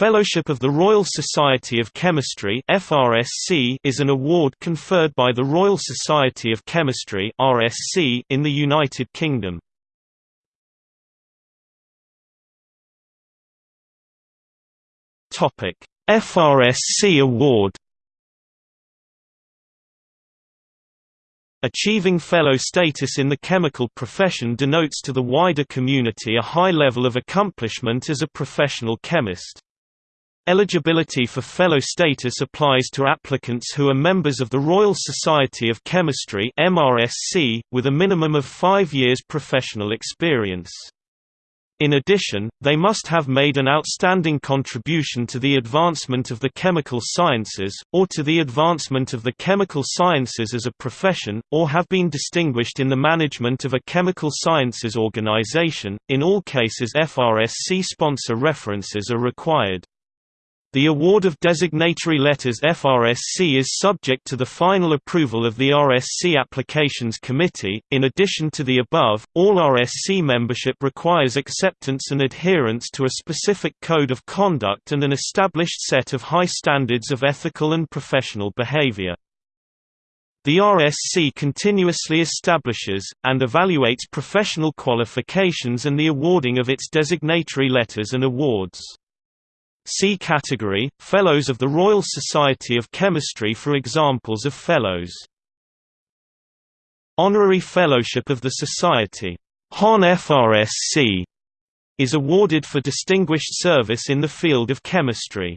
Fellowship of the Royal Society of Chemistry (FRSC) is an award conferred by the Royal Society of Chemistry (RSC) in the United Kingdom. Topic: FRSC Award Achieving fellow status in the chemical profession denotes to the wider community a high level of accomplishment as a professional chemist. Eligibility for fellow status applies to applicants who are members of the Royal Society of Chemistry MRSC, with a minimum of five years professional experience. In addition, they must have made an outstanding contribution to the advancement of the chemical sciences, or to the advancement of the chemical sciences as a profession, or have been distinguished in the management of a chemical sciences organization. In all cases FRSC sponsor references are required. The award of designatory letters FRSC is subject to the final approval of the RSC Applications Committee. In addition to the above, all RSC membership requires acceptance and adherence to a specific code of conduct and an established set of high standards of ethical and professional behavior. The RSC continuously establishes, and evaluates professional qualifications and the awarding of its designatory letters and awards. See category, Fellows of the Royal Society of Chemistry for examples of Fellows. Honorary Fellowship of the Society Hon FRSC is awarded for distinguished service in the field of chemistry.